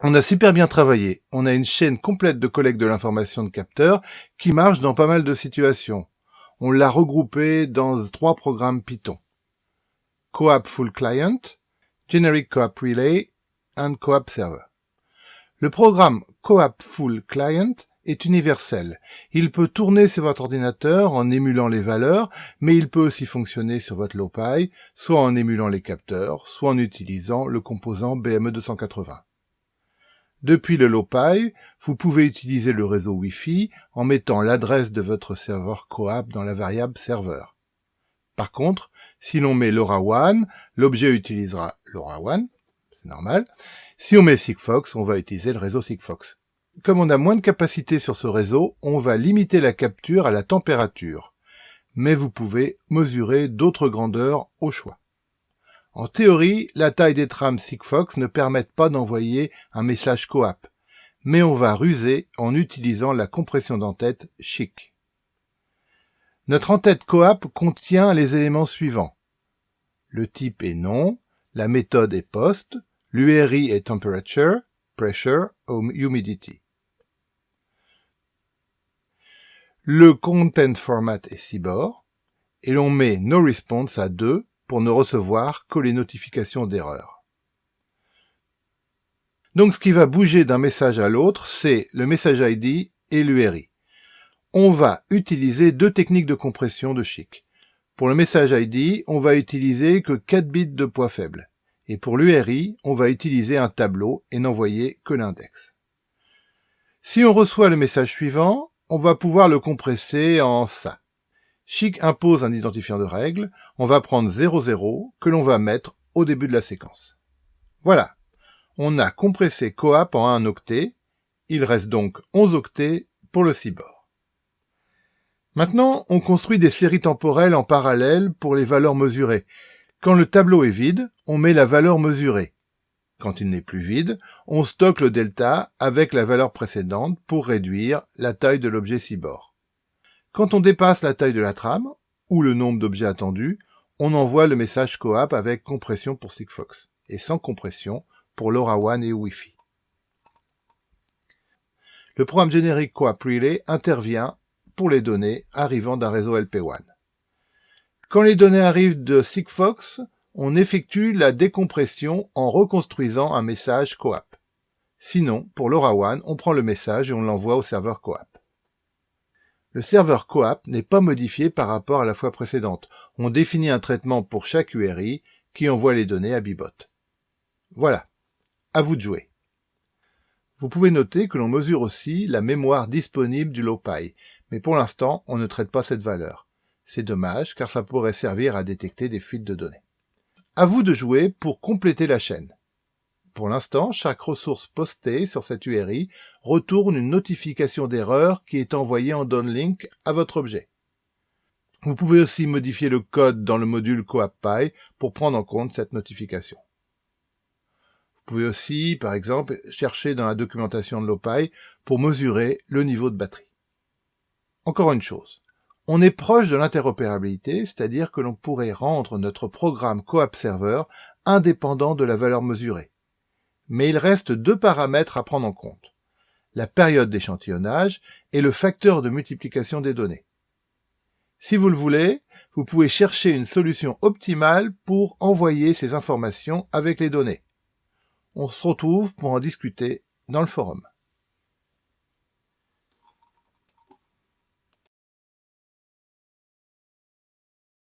On a super bien travaillé. On a une chaîne complète de collecte de l'information de capteurs qui marche dans pas mal de situations. On l'a regroupé dans trois programmes Python. Coap Full Client, Generic Coap Relay and Coap Server. Le programme Coap Full Client est universel. Il peut tourner sur votre ordinateur en émulant les valeurs, mais il peut aussi fonctionner sur votre LowPy, soit en émulant les capteurs, soit en utilisant le composant BME280. Depuis le LowPy, vous pouvez utiliser le réseau Wi-Fi en mettant l'adresse de votre serveur Coap dans la variable serveur. Par contre, si l'on met LoRaWAN, l'objet utilisera LoRaWAN, c'est normal. Si on met Sigfox, on va utiliser le réseau Sigfox. Comme on a moins de capacité sur ce réseau, on va limiter la capture à la température. Mais vous pouvez mesurer d'autres grandeurs au choix. En théorie, la taille des trames Sigfox ne permettent pas d'envoyer un message coap, mais on va ruser en utilisant la compression d'entête chic. Notre entête coap contient les éléments suivants. Le type est non, la méthode est post, l'URI est temperature, pressure ou humidity. Le content format est CBOR, et l'on met no response à 2 pour ne recevoir que les notifications d'erreur. Donc ce qui va bouger d'un message à l'autre, c'est le message ID et l'URI. On va utiliser deux techniques de compression de chic. Pour le message ID, on va utiliser que 4 bits de poids faible. Et pour l'URI, on va utiliser un tableau et n'envoyer que l'index. Si on reçoit le message suivant, on va pouvoir le compresser en ça. Chic impose un identifiant de règle, on va prendre 00 que l'on va mettre au début de la séquence. Voilà, on a compressé coap en un octet, il reste donc 11 octets pour le CIBOR. Maintenant, on construit des séries temporelles en parallèle pour les valeurs mesurées. Quand le tableau est vide, on met la valeur mesurée. Quand il n'est plus vide, on stocke le delta avec la valeur précédente pour réduire la taille de l'objet CIBOR. Quand on dépasse la taille de la trame, ou le nombre d'objets attendus, on envoie le message coap avec compression pour Sigfox, et sans compression pour LoRaWAN et Wi-Fi. Le programme générique Coap Relay intervient pour les données arrivant d'un réseau LP1. Quand les données arrivent de Sigfox, on effectue la décompression en reconstruisant un message coap. Sinon, pour LoRaWAN, on prend le message et on l'envoie au serveur coap. Le serveur coap n'est pas modifié par rapport à la fois précédente. On définit un traitement pour chaque URI qui envoie les données à Bibot. Voilà. À vous de jouer. Vous pouvez noter que l'on mesure aussi la mémoire disponible du LowPy, mais pour l'instant, on ne traite pas cette valeur. C'est dommage, car ça pourrait servir à détecter des fuites de données. À vous de jouer pour compléter la chaîne. Pour l'instant, chaque ressource postée sur cette URI retourne une notification d'erreur qui est envoyée en downlink à votre objet. Vous pouvez aussi modifier le code dans le module CoapPy pour prendre en compte cette notification. Vous pouvez aussi, par exemple, chercher dans la documentation de l'OPy pour mesurer le niveau de batterie. Encore une chose, on est proche de l'interopérabilité, c'est-à-dire que l'on pourrait rendre notre programme Coap Server indépendant de la valeur mesurée. Mais il reste deux paramètres à prendre en compte. La période d'échantillonnage et le facteur de multiplication des données. Si vous le voulez, vous pouvez chercher une solution optimale pour envoyer ces informations avec les données. On se retrouve pour en discuter dans le forum.